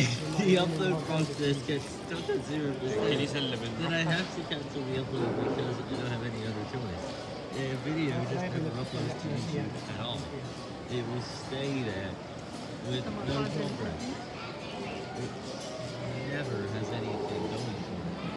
the upload process gets stuck at zero percent, then I have to cancel the upload because I don't have any other choice. The video just never uploads to YouTube at all. It will stay there with no progress.